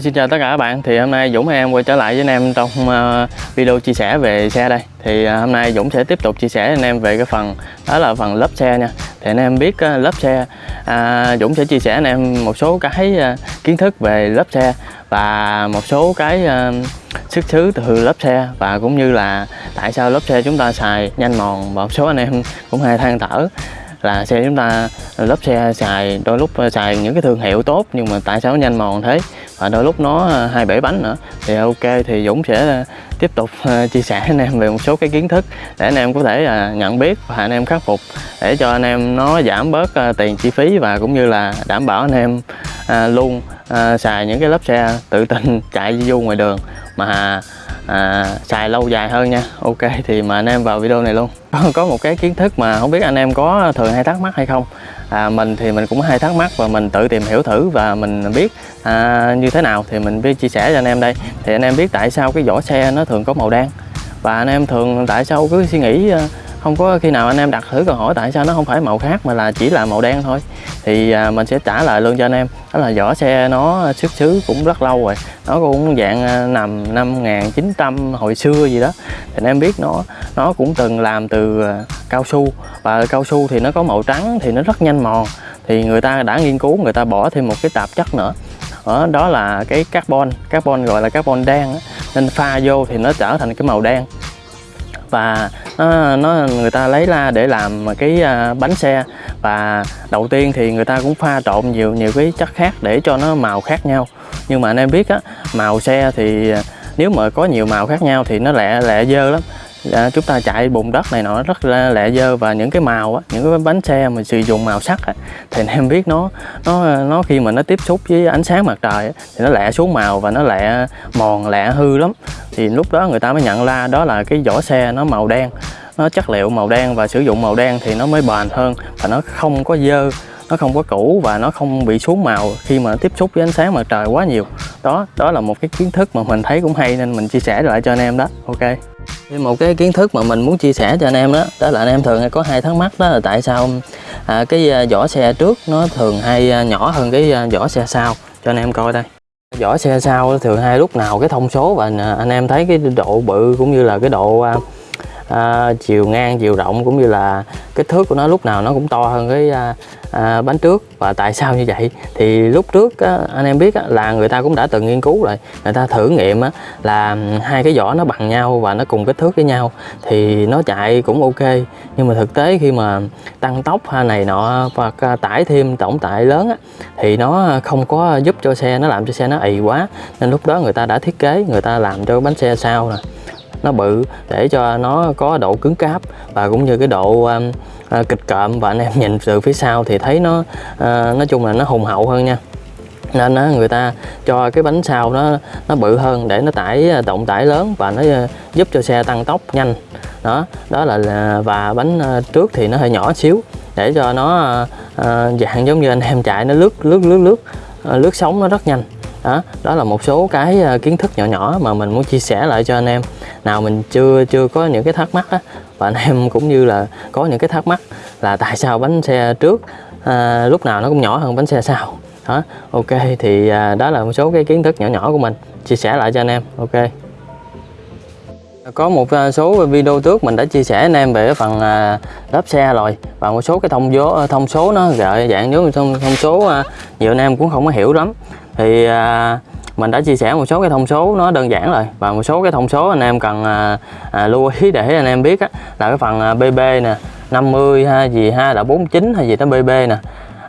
xin chào tất cả các bạn. Thì hôm nay Dũng em quay trở lại với anh em trong uh, video chia sẻ về xe đây. Thì uh, hôm nay Dũng sẽ tiếp tục chia sẻ với anh em về cái phần đó là phần lớp xe nha. Thì anh em biết uh, lớp xe uh, Dũng sẽ chia sẻ anh em một số cái uh, kiến thức về lớp xe và một số cái uh, xuất xứ từ lớp xe và cũng như là tại sao lớp xe chúng ta xài nhanh mòn và một số anh em cũng hay than thở là xe chúng ta lớp xe xài, đôi lúc xài những cái thương hiệu tốt nhưng mà tại sao nó nhanh mòn thế? Và đôi lúc nó à, hai bể bánh nữa. Thì ok, thì Dũng sẽ à, tiếp tục à, chia sẻ anh em về một số cái kiến thức để anh em có thể nhận biết và anh em khắc phục để cho anh em nó giảm bớt tiền chi phí và cũng như là đảm bảo anh em luôn xài những cái lớp xe tự tin chạy du ngoài đường. Mà à, xài lâu dài hơn nha. Ok thì mà anh em vào video này luôn. Có một cái kiến thức mà không biết anh em có thường hay thắc mắc hay không. À, mình thì mình cũng hay thắc mắc và mình tự tìm hiểu thử và mình biết à, như thế nào thì mình biết chia sẻ cho anh em đây. Thì anh em biết tại sao cái vỏ xe nó thường có màu đen? Và anh em thường tại sao cứ suy nghĩ à, không có khi nào anh em đặt thử câu hỏi tại sao nó không phải màu khác mà là chỉ là màu đen thôi. Thì à, mình sẽ trả lời luôn cho anh em. Đó là vỏ xe nó xuất xứ cũng rất lâu rồi. Nó cũng dạng à, nằm năm 1900 hồi xưa gì đó. Thì anh em biết nó nó cũng từng làm từ à, cao su. Và cao su thì nó có màu trắng thì nó rất nhanh mòn. Thì người ta đã nghiên cứu người ta bỏ thêm một cái tạp chất nữa. Đó, đó là cái carbon carbon gọi là carbon đen nên pha vô thì nó trở thành cái màu đen. Và nó, nó người ta lấy ra để làm cái à, bánh xe. Và đầu tiên thì người ta cũng pha trộn nhiều nhiều cái chất khác để cho nó màu khác nhau. Nhưng mà anh em biết á màu xe thì à, nếu mà có nhiều màu khác nhau thì nó lẹ lẹ dơ lắm à, chúng ta chạy bùn đất này nọ rất là lẹ dơ và những cái màu á những cái bánh xe mà sử dụng màu sắc á, thì anh em biết nó nó nó khi mà nó tiếp xúc với ánh sáng mặt trời á, thì nó lẹ xuống màu và nó lẹ mòn lẹ hư lắm. Thì lúc đó người ta mới nhận ra đó là cái vỏ xe nó màu đen nó chất liệu màu đen và sử dụng màu đen thì nó mới bền hơn và nó không có dơ nó không có cũ và nó không bị xuống màu khi mà tiếp xúc với ánh sáng mặt trời quá nhiều. Đó đó là một cái kiến thức mà mình thấy cũng hay nên mình chia sẻ lại cho anh em đó. Ok. Thêm một cái kiến thức mà mình muốn chia sẻ cho anh em đó đó là anh em thường hay có hai thắc mắc đó là tại sao à, cái à, vỏ xe trước nó thường hay à, nhỏ hơn cái à, vỏ xe sau? Cho anh em coi đây. Vỏ xe sau thường hay lúc nào cái thông số và anh em thấy cái độ bự cũng như là cái độ à, chiều ngang chiều rộng cũng như là kích thước của nó lúc nào nó cũng to hơn cái à, à, bánh trước. Và tại sao như vậy? Thì lúc trước á, anh em biết á, là người ta cũng đã từng nghiên cứu rồi. Người ta thử nghiệm á, là hai cái vỏ nó bằng nhau và nó cùng kích thước với nhau thì nó chạy cũng ok. Nhưng mà thực tế khi mà tăng tốc này nọ và tải thêm tổng tải lớn á, thì nó không có giúp cho xe nó làm cho xe nó ì quá. Nên lúc đó người ta đã thiết kế người ta làm cho bánh xe sau nè nó bự để cho nó có độ cứng cáp và cũng như cái độ um, à, kịch cộm và anh em nhìn từ phía sau thì thấy nó uh, nói chung là nó hùng hậu hơn nha. Nên á, người ta cho cái bánh sau nó nó bự hơn để nó tải à, động tải lớn và nó giúp cho xe tăng tốc nhanh. Đó đó là và bánh trước thì nó hơi nhỏ xíu để cho nó dạng giống như anh em chạy nó lướt lướt lướt lướt lướt sóng nó rất nhanh đó đó là một số cái ờ, kiến thức nhỏ nhỏ mà mình muốn chia sẻ lại cho anh em. Nào mình chưa chưa có những cái thắc mắc á và anh em cũng như là có những cái thắc mắc là tại sao bánh xe trước à, lúc nào nó cũng nhỏ hơn bánh xe sau. Đó ok thì à, đó là một số cái kiến thức nhỏ nhỏ của mình chia sẻ lại cho anh em ok. Có một số video trước mình đã chia sẻ anh em về phần à, lớp xe rồi và một số cái thông số thông số nó gợi dạng giống thông thông số nhiều anh em cũng không có hiểu lắm thì à, mình đã chia sẻ một số cái thông số nó đơn giản rồi và một số cái thông số anh em cần à, à, lưu ý để anh em biết á, là cái phần à, BB nè 50 hay gì ha là 49 hay gì đó BB nè.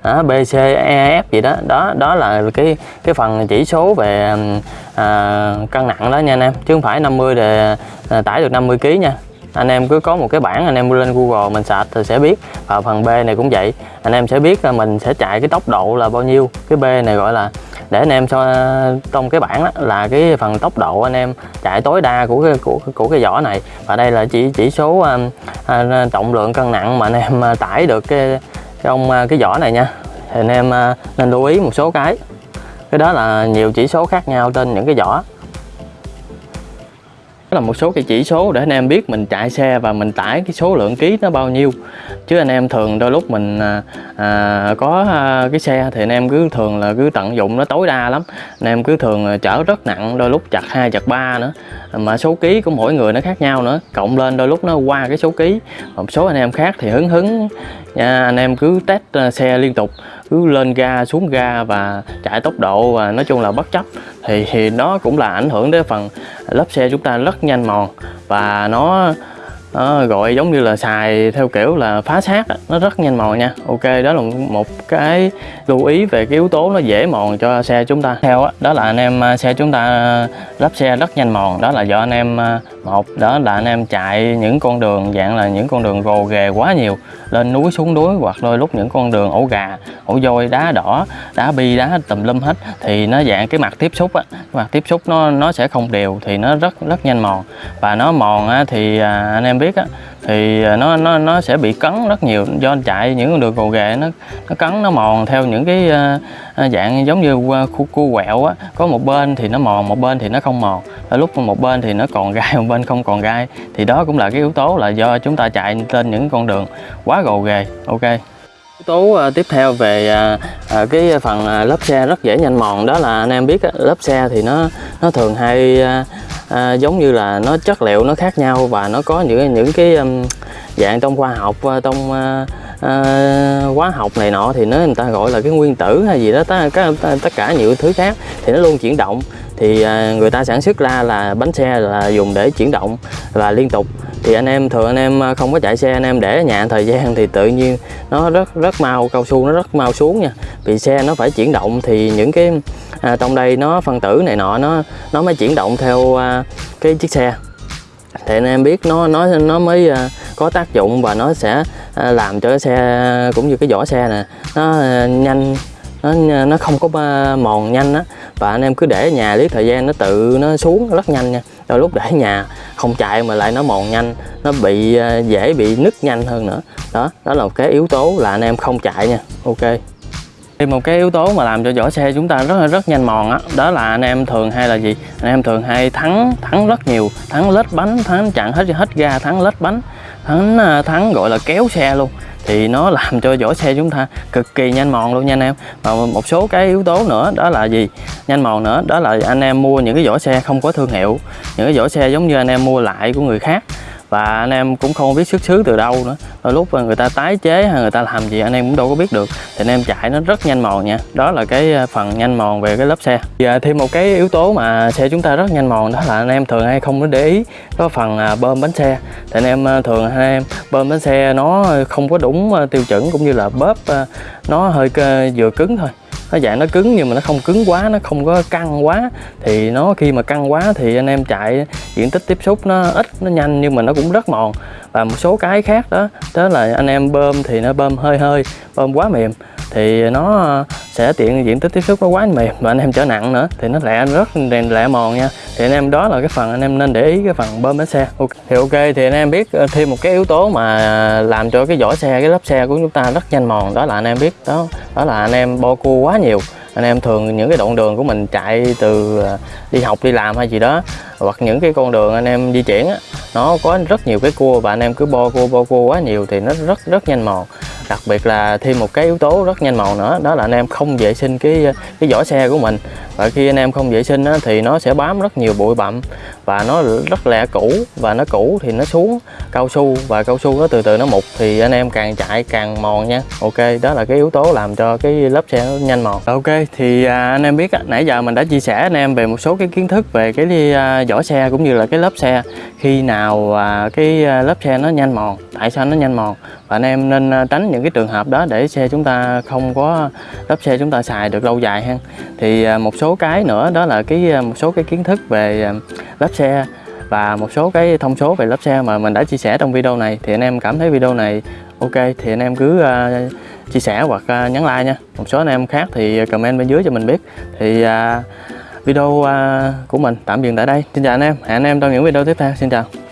Đó, BC EF gì đó. Đó đó là cái cái phần chỉ số về à, cân nặng đó nha anh em. Chứ không phải 50 để à, tải được 50 kg nha. Anh em cứ có một cái bảng anh em lên Google mình sạch thì sẽ biết. Và phần B này cũng vậy. Anh em sẽ biết là mình sẽ chạy cái tốc độ là bao nhiêu. Cái B này gọi là để anh em so trong cái bảng đó là cái phần tốc độ anh em chạy tối đa của cái của của cái vỏ này. Và đây là chỉ chỉ số à, à, trọng lượng cân nặng mà anh em à, tải được cái trong à, cái vỏ này nha. Thì anh em à, nên lưu ý một số cái. Cái đó là nhiều chỉ số khác nhau trên những cái vỏ là một số cái chỉ số để anh em biết mình chạy xe và mình tải cái số lượng ký nó bao nhiêu. Chứ anh em thường đôi lúc mình à, à, có à, cái xe thì anh em cứ thường là cứ tận dụng nó tối đa lắm. Anh em cứ thường chở rất nặng đôi lúc chặt hai chặt ba nữa. Mà số ký của mỗi người nó khác nhau nữa cộng lên đôi lúc nó qua cái số ký. Một số anh em khác thì hứng hứng nha anh em cứ test à, xe liên tục cứ lên ga xuống ga và chạy tốc độ và nói chung là bất chấp. Thì thì nó cũng là ảnh hưởng đến phần lớp xe chúng ta rất nhanh mòn và nó nó gọi giống như là xài theo kiểu là phá xác nó rất nhanh mòn nha. Ok đó là một cái lưu ý về cái yếu tố nó dễ mòn cho xe chúng ta. Theo đó, đó là anh em à, xe chúng ta lắp xe rất nhanh mòn. Đó là do anh em à, một đó là anh em chạy những con đường dạng là những con đường gồ ghề quá nhiều lên núi xuống núi hoặc đôi lúc những con đường ổ gà ổ voi đá đỏ đá bi đá tùm lum hết thì nó dạng cái mặt tiếp xúc á cái mặt tiếp xúc nó nó sẽ không đều thì nó rất rất nhanh mòn. Và nó mòn á, thì à, anh em biết á thì à, nó nó nó sẽ bị cấn rất nhiều. Do chạy những con đường gồ ghề nó nó cấn nó mòn theo những cái uh, dạng giống như khu cua quẹo á. Có một bên thì nó mòn một bên thì nó không mòn. Ở lúc một bên thì nó còn gai một bên không còn gai. Thì đó cũng là cái yếu tố là do chúng ta chạy trên những con đường quá gồ ghề. Ok. Yếu tố tiếp theo về cái phần lớp xe rất dễ nhanh mòn đó là anh em biết lớp xe thì nó nó thường hay à, giống như là nó chất liệu nó khác nhau và nó có những những cái um, dạng trong khoa học à, trong uh, uh, hóa học này nọ thì nó người ta gọi là cái nguyên tử hay gì đó tất, tất cả nhiều thứ khác thì nó luôn chuyển động thì à, người ta sản xuất ra là bánh xe là dùng để chuyển động và liên tục. Thì anh em thường anh em à, không có chạy xe anh em để ở nhà thời gian thì tự nhiên nó rất rất mau cao su nó rất mau xuống nha. Vì xe nó phải chuyển động thì những cái à, trong đây nó phân tử này nọ nó nó mới chuyển động theo à, cái chiếc xe. Thì anh em biết nó nó nó mới à, có tác dụng và nó sẽ à, làm cho cái xe cũng như cái vỏ xe nè nó à, nhanh nó nó không có mòn nhanh á và anh em cứ để ở nhà lý thời gian nó tự nó xuống rất nhanh nha. Đôi lúc để ở nhà không chạy mà lại nó mòn nhanh nó bị à, dễ bị nứt nhanh hơn nữa. Đó đó là một cái yếu tố là anh em không chạy nha. Ok. Thì một cái yếu tố mà làm cho vỏ xe chúng ta rất là rất nhanh mòn á đó, đó là anh em thường hay là gì? Anh em thường hay thắng thắng rất nhiều thắng lết bánh thắng chặn hết hết ga thắng lết bánh thắng à, thắng gọi là kéo xe luôn thì nó làm cho vỏ xe chúng ta cực kỳ nhanh mòn luôn nha anh em. Và một số cái yếu tố nữa, đó là gì? Nhanh mòn nữa, đó là anh em mua những cái vỏ xe không có thương hiệu. Những cái vỏ xe giống như anh em mua lại của người khác. Và anh em cũng không biết xuất xứ từ đâu nữa đôi lúc người ta tái chế hay người ta làm gì anh em cũng đâu có biết được. Thì anh em chạy nó rất nhanh mòn nha. Đó là cái ờ, phần nhanh mòn về cái lớp xe. Và thêm một cái yếu tố mà xe chúng ta rất nhanh mòn đó là anh em thường hay không có để ý, có phần à, bơm bánh xe. Thì anh em ờ, thường anh em bơm bánh xe nó không có đúng ờ, tiêu chuẩn cũng như là bóp nó hơi vừa cứng thôi nó dạng nó cứng nhưng mà nó không cứng quá, nó không có căng quá. Thì nó khi mà căng quá thì anh em chạy diện tích tiếp xúc nó ít, nó nhanh nhưng mà nó cũng rất mòn. Và một số cái khác đó đó là anh em bơm thì nó bơm hơi hơi, bơm quá mềm thì nó ờ, sẽ tiện diện tích tiếp xúc nó quá mềm và anh em trở nặng nữa, thì nó lẹ rất lẹ mòn nha. Thì anh em, đó là cái phần anh em nên để ý cái phần bơm bánh xe. Okay. thì ok, thì anh em biết ờ, thêm một cái yếu tố mà làm cho cái vỏ xe, cái lớp xe của chúng ta rất nhanh mòn, đó là anh em biết, đó đó là anh em bo cua quá nhiều. Anh em thường những cái đoạn đường của mình chạy từ ờ, đi học, đi làm hay gì đó, hoặc những cái con đường anh em di chuyển á, nó có rất nhiều cái cua và anh em cứ bo cua bo cua quá nhiều thì nó rất rất nhanh mòn đặc biệt là thêm một cái yếu tố rất nhanh màu nữa, đó là anh em không vệ sinh cái cái vỏ xe của mình và khi anh em không vệ sinh á, thì nó sẽ bám rất nhiều bụi bặm. Và nó rất lẹ cũ và nó cũ thì nó xuống cao su và cao su nó từ từ nó mục thì anh em càng chạy càng mòn nha. Ok đó là cái yếu tố làm cho cái lớp xe nó nhanh mòn. Ok thì à, anh em biết nãy giờ mình đã chia sẻ anh em về một số cái kiến thức về cái à, vỏ xe cũng như là cái lớp xe. Khi nào à, cái à, lớp xe nó nhanh mòn tại sao nó nhanh mòn? Và anh em nên à, tránh những cái trường hợp đó để xe chúng ta không có lớp xe chúng ta xài được lâu dài ha thì à, một số số cái nữa đó là cái à, một số cái kiến thức về à, lớp xe và một số cái thông số về lớp xe mà mình đã chia sẻ trong video này. Thì anh em cảm thấy video này ok thì anh em cứ uh, chia sẻ hoặc uh, nhấn like nha. Một số anh em khác thì comment bên dưới cho mình biết. Thì uh, video uh, của mình tạm dừng tại đây. Xin chào anh em. Hẹn anh em trong những video tiếp theo. Xin chào.